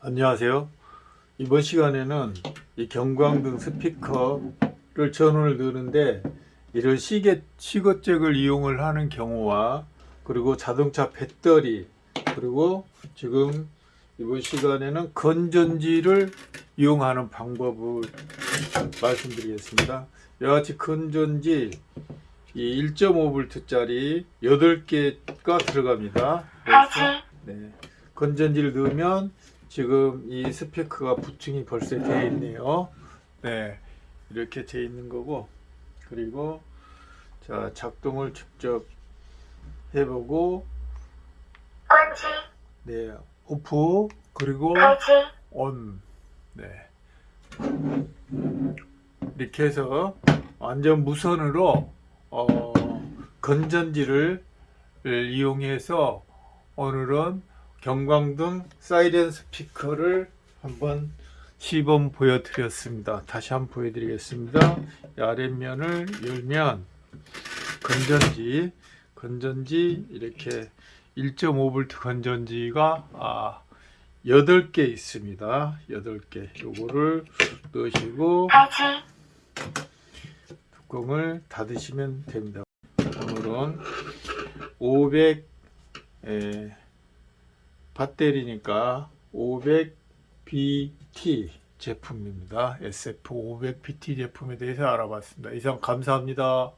안녕하세요. 이번 시간에는 이 경광등 스피커를 전원을 넣는데 이런 시계 시거잭을 이용을 하는 경우와 그리고 자동차 배터리 그리고 지금 이번 시간에는 건전지를 이용하는 방법을 말씀드리겠습니다. 같이 건전지 이 1.5V짜리 8개가 들어갑니다. 그래서 네. 건전지를 넣으면 지금 이 스피커가 부팅이 벌써 되어 있네요. 네. 이렇게 되어 있는 거고 그리고 자 작동을 직접 해보고 네 오프 그리고 걸지, 온 네. 이렇게 해서 완전 무선으로 어, 건전지를 이용해서 오늘은 경광등 사이렌 스피커를 한번 시범 보여드렸습니다. 다시 한번 보여드리겠습니다. 이 아랫면을 열면 건전지, 건전지 이렇게 1.5V 건전지가 아, 8개 있습니다. 8개. 요거를 넣으시고 뚜껑을 닫으시면 됩니다. 오늘은 500 에, 배터리니까 500BT 제품입니다. SF500BT 제품에 대해서 알아봤습니다. 이상 감사합니다.